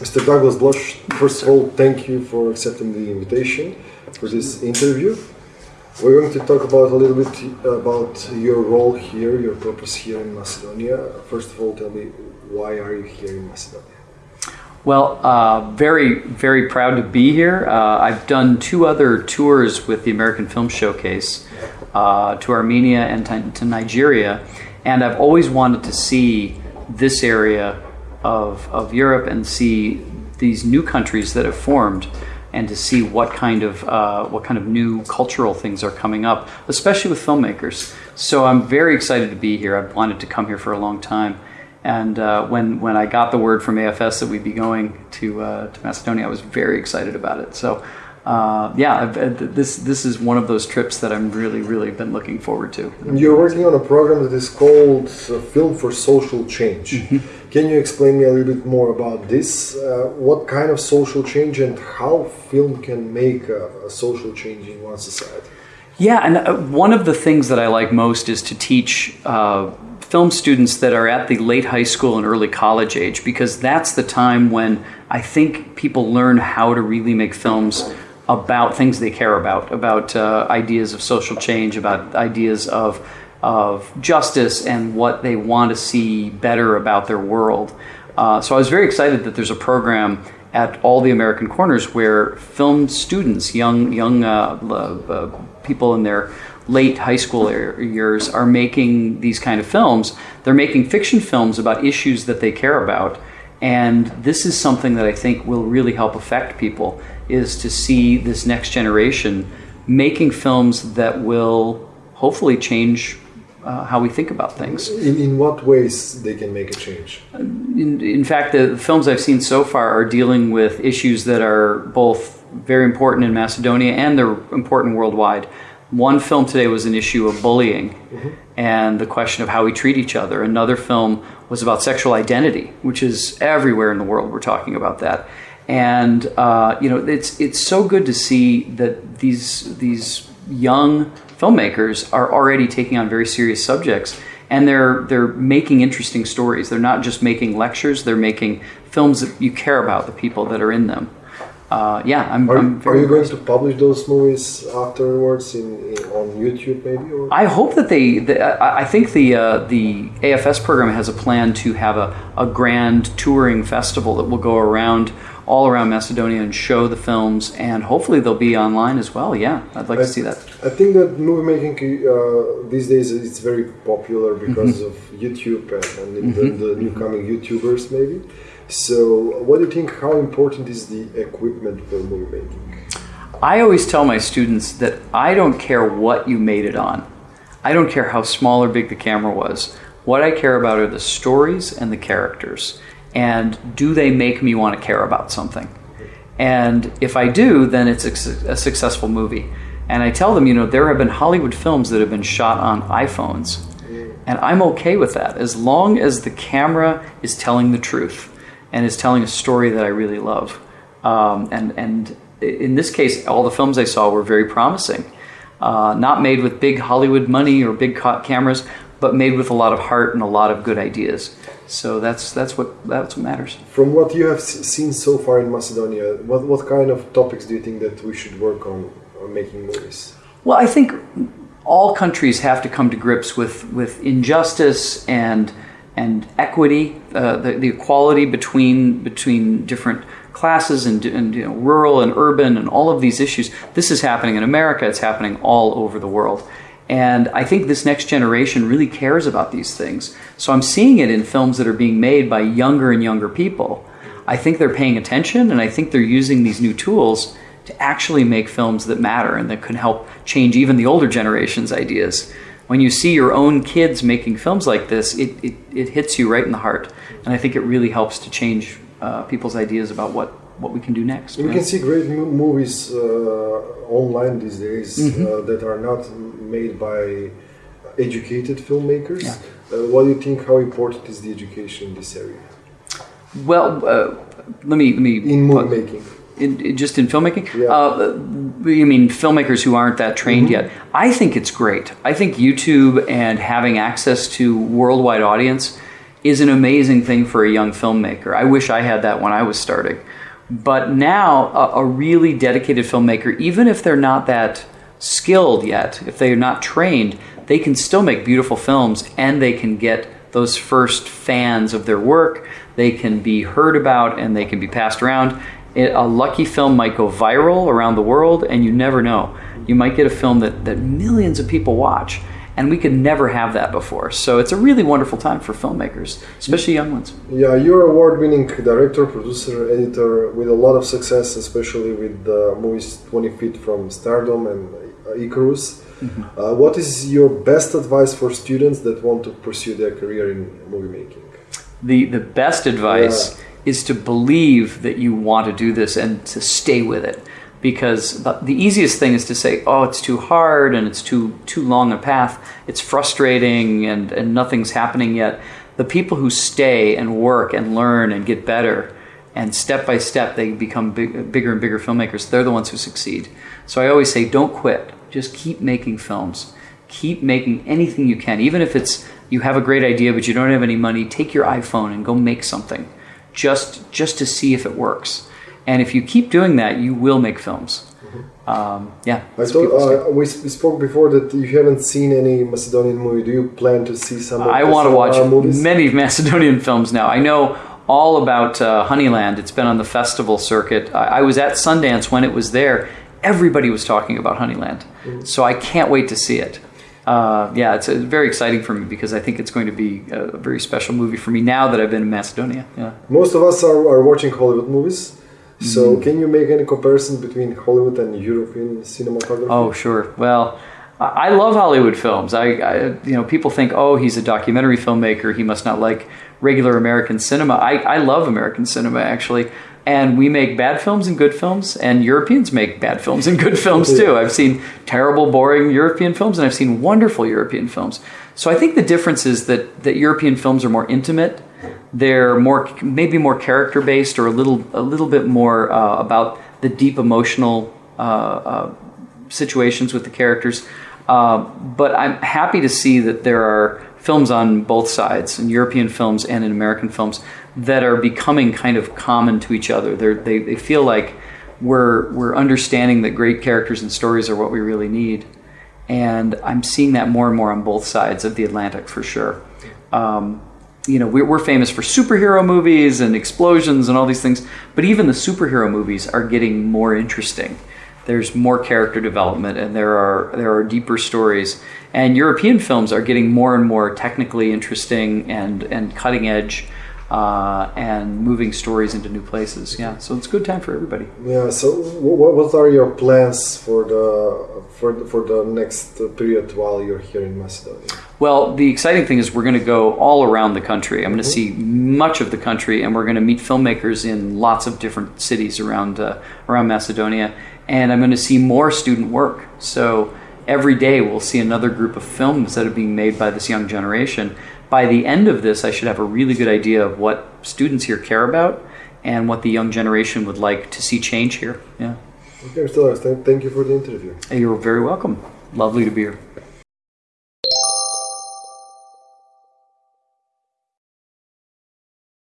Mr. Douglas Blush, first of all, thank you for accepting the invitation for this interview. We're going to talk about a little bit about your role here, your purpose here in Macedonia. First of all, tell me why are you here in Macedonia? Well, uh, very, very proud to be here. Uh, I've done two other tours with the American Film Showcase uh, to Armenia and to, to Nigeria, and I've always wanted to see this area of, of Europe and see these new countries that have formed and to see what kind of uh, what kind of new cultural things are coming up, especially with filmmakers. So I'm very excited to be here. I've wanted to come here for a long time, and uh, when when I got the word from AFS that we'd be going to uh, to Macedonia, I was very excited about it. So uh, yeah, uh, this this is one of those trips that I'm really really been looking forward to. You're working on a program that is called uh, Film for Social Change. Mm-hmm. Can you explain me a little bit more about this? Uh, what kind of social change and how film can make a, a social change in one society? Yeah, and uh, one of the things that I like most is to teach uh, film students that are at the late high school and early college age because that's the time when I think people learn how to really make films about things they care about, about uh, ideas of social change, about ideas of, of justice and what they want to see better about their world. Uh, so I was very excited that there's a program at all the American corners where film students, young, young uh, uh people in their late high school years, are making these kind of films. They're making fiction films about issues that they care about. And this is something that I think will really help affect people is to see this next generation making films that will hopefully change uh, how we think about things. In, in what ways they can make a change? In, in fact, the films I've seen so far are dealing with issues that are both very important in Macedonia and they're important worldwide. One film today was an issue of bullying mm-hmm. and the question of how we treat each other. Another film was about sexual identity, which is everywhere in the world. We're talking about that and uh, you know it's it's so good to see that these these young filmmakers are already taking on very serious subjects and they're they're making interesting stories they're not just making lectures they're making films that you care about the people that are in them uh, yeah I'm, are, I'm are you going to publish those movies afterwards in, in on YouTube maybe or? I hope that they, the, I think the uh, the AFS program has a plan to have a, a grand touring festival that will go around all around Macedonia and show the films, and hopefully they'll be online as well. Yeah, I'd like I, to see that. I think that movie making uh, these days it's very popular because mm-hmm. of YouTube and, and mm-hmm. the, the new coming YouTubers, maybe. So, what do you think? How important is the equipment for movie making? I always tell my students that I don't care what you made it on. I don't care how small or big the camera was. What I care about are the stories and the characters and do they make me want to care about something? And if I do, then it's a, successful movie. And I tell them, you know, there have been Hollywood films that have been shot on iPhones, and I'm okay with that as long as the camera is telling the truth and is telling a story that I really love. Um, and and in this case, all the films I saw were very promising. Uh, not made with big Hollywood money or big cameras, but made with a lot of heart and a lot of good ideas. So that's that's what that's what matters. From what you have seen so far in Macedonia, what what kind of topics do you think that we should work on, on making movies? Well, I think all countries have to come to grips with with injustice and and equity, uh, the, the equality between between different classes and, and you know, rural and urban and all of these issues. This is happening in America. It's happening all over the world. And I think this next generation really cares about these things. So I'm seeing it in films that are being made by younger and younger people. I think they're paying attention and I think they're using these new tools to actually make films that matter and that can help change even the older generation's ideas. When you see your own kids making films like this, it, it, it hits you right in the heart. And I think it really helps to change uh, people's ideas about what, what we can do next. We right? can see great movies uh, online these days mm-hmm. uh, that are not made by educated filmmakers. Yeah. Uh, what do you think? How important is the education in this area? Well, uh, let me let me in movie making. In, in, just in filmmaking? Yeah. Uh, you mean filmmakers who aren't that trained mm-hmm. yet? I think it's great. I think YouTube and having access to worldwide audience is an amazing thing for a young filmmaker. I wish I had that when I was starting. But now, a, a really dedicated filmmaker, even if they're not that skilled yet, if they're not trained, they can still make beautiful films and they can get those first fans of their work. They can be heard about and they can be passed around. It, a lucky film might go viral around the world, and you never know. You might get a film that, that millions of people watch, and we could never have that before. So it's a really wonderful time for filmmakers, especially young ones. Yeah, you're a award-winning director, producer, editor with a lot of success, especially with the movies 20 Feet from Stardom and Icarus. Mm-hmm. Uh, what is your best advice for students that want to pursue their career in movie making? The the best advice yeah. is to believe that you want to do this and to stay with it. Because the easiest thing is to say, "Oh, it's too hard and it's too too long a path. It's frustrating and and nothing's happening yet." The people who stay and work and learn and get better and step by step they become big, bigger and bigger filmmakers. They're the ones who succeed. So I always say, don't quit. Just keep making films. Keep making anything you can, even if it's you have a great idea but you don't have any money. Take your iPhone and go make something, just just to see if it works. And if you keep doing that, you will make films. Um, yeah. I thought uh, we, spoke before that you haven't seen any Macedonian movie. Do you plan to see some? I want to watch movies? many Macedonian films now. I know all about uh, Honeyland. It's been on the festival circuit. I, I, was at Sundance when it was there. Everybody was talking about Honeyland, mm-hmm. so I can't wait to see it. Uh, yeah, it's very exciting for me because I think it's going to be a very special movie for me now that I've been in Macedonia. Yeah. Most of us are, are watching Hollywood movies. So, mm. can you make any comparison between Hollywood and European cinematography? Oh, sure. Well, I love Hollywood films. I, I, you know, people think, oh, he's a documentary filmmaker. He must not like regular American cinema. I, I love American cinema actually, and we make bad films and good films, and Europeans make bad films and good films too. I've seen terrible, boring European films, and I've seen wonderful European films. So I think the difference is that that European films are more intimate. They're more maybe more character based, or a little a little bit more uh, about the deep emotional uh, uh, situations with the characters. Uh, but I'm happy to see that there are films on both sides, in European films and in American films, that are becoming kind of common to each other. They're, they they feel like we're we're understanding that great characters and stories are what we really need, and I'm seeing that more and more on both sides of the Atlantic for sure. Um, you know, we're, we're famous for superhero movies and explosions and all these things, but even the superhero movies are getting more interesting. There's more character development and there are there are deeper stories. And European films are getting more and more technically interesting and and cutting edge uh, and moving stories into new places. Yeah, so it's a good time for everybody. Yeah. So, what, what are your plans for the for the, for the next period while you're here in Macedonia? Well, the exciting thing is we're going to go all around the country. I'm going to mm-hmm. see much of the country, and we're going to meet filmmakers in lots of different cities around uh, around Macedonia and I'm going to see more student work. So every day we'll see another group of films that are being made by this young generation. By the end of this, I should have a really good idea of what students here care about and what the young generation would like to see change here. Yeah. Okay, Mr. Thank you for the interview. You're very welcome. Lovely to be here.